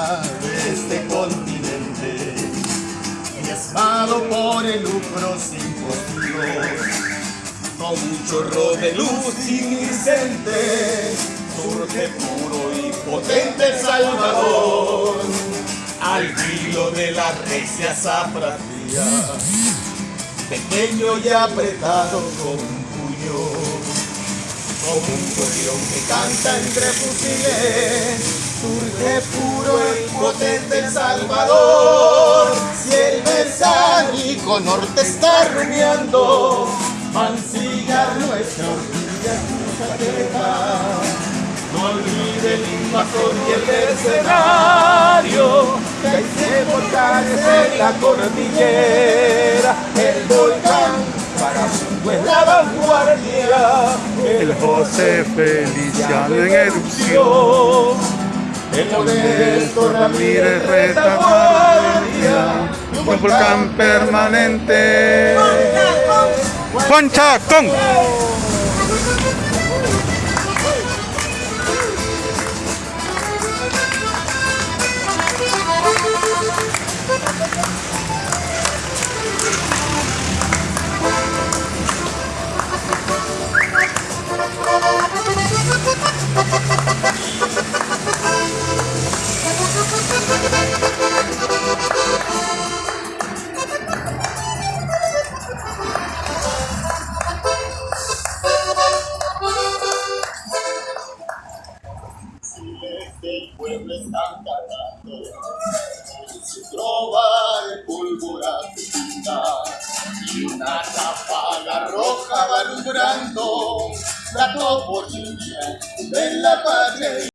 de este continente, diezmado por el lucro sin postura con un chorro de luz iridescente, surge puro y potente Salvador, al filo de la recia zafra pequeño y apretado con un puño como un gorrión que canta entre fusiles, surge puro y potente El Salvador. Si el mesiánico norte está rumiando, mancillar nuestra queja. No olvide el invasor y el escenario, que hay volcanes en la cordillera, la vanguardia, El José Feliciano en erupción. el modesto Ramírez retaguardia. Un volcán permanente. Concha con. Una ráfaga roja va alumbrando la toponimia de la patria